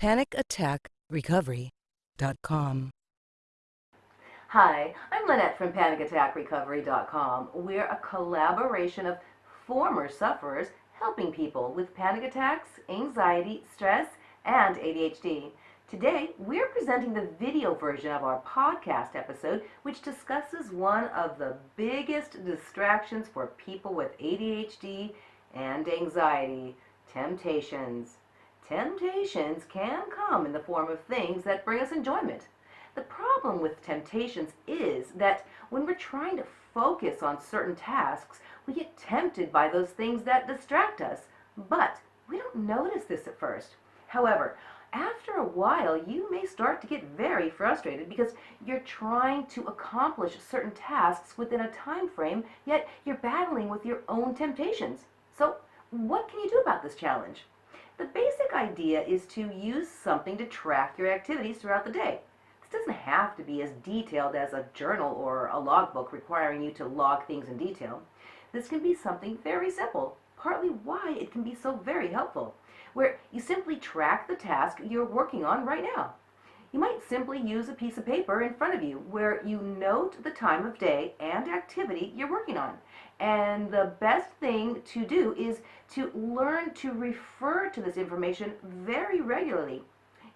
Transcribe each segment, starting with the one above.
PanicAttackRecovery.com. Hi, I'm Lynette from PanicAttackRecovery.com. We're a collaboration of former sufferers helping people with panic attacks, anxiety, stress, and ADHD. Today, we're presenting the video version of our podcast episode, which discusses one of the biggest distractions for people with ADHD and anxiety temptations. Temptations can come in the form of things that bring us enjoyment. The problem with temptations is that when we're trying to focus on certain tasks, we get tempted by those things that distract us, but we don't notice this at first. However, after a while, you may start to get very frustrated because you're trying to accomplish certain tasks within a time frame, yet you're battling with your own temptations. So, what can you do about this challenge? The basic idea is to use something to track your activities throughout the day. This doesn't have to be as detailed as a journal or a logbook requiring you to log things in detail. This can be something very simple, partly why it can be so very helpful, where you simply track the task you're working on right now. You might simply use a piece of paper in front of you where you note the time of day and activity you're working on. And the best thing to do is to learn to refer to this information very regularly.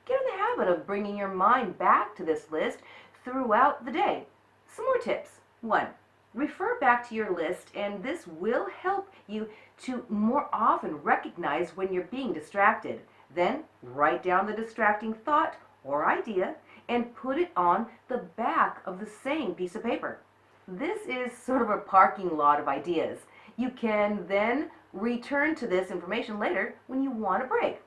Get in the habit of bringing your mind back to this list throughout the day. Some more tips. One, refer back to your list and this will help you to more often recognize when you're being distracted. Then write down the distracting thought or idea and put it on the back of the same piece of paper. This is sort of a parking lot of ideas. You can then return to this information later when you want a break.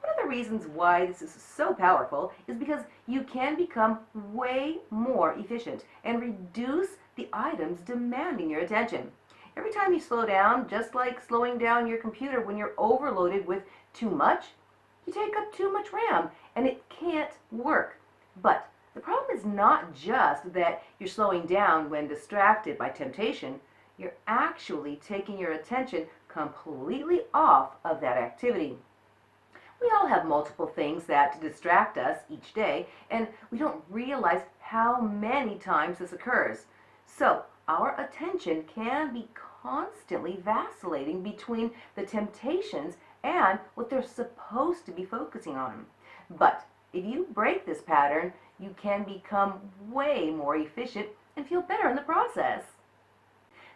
One of the reasons why this is so powerful is because you can become way more efficient and reduce the items demanding your attention. Every time you slow down, just like slowing down your computer when you're overloaded with too much, you take up too much RAM and it can't work. But the problem is not just that you're slowing down when distracted by temptation, you're actually taking your attention completely off of that activity. We all have multiple things that distract us each day, and we don't realize how many times this occurs. So, our attention can be constantly vacillating between the temptations and what they're supposed to be focusing on. But if you break this pattern, you can become way more efficient and feel better in the process.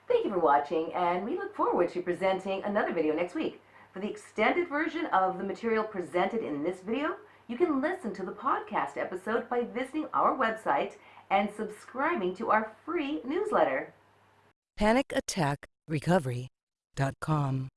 Thank you for watching, and we look forward to presenting another video next week. For the extended version of the material presented in this video, you can listen to the podcast episode by visiting our website and subscribing to our free newsletter. PanicAttackRecovery.com.